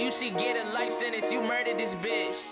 you should get a life sentence. You murdered this bitch.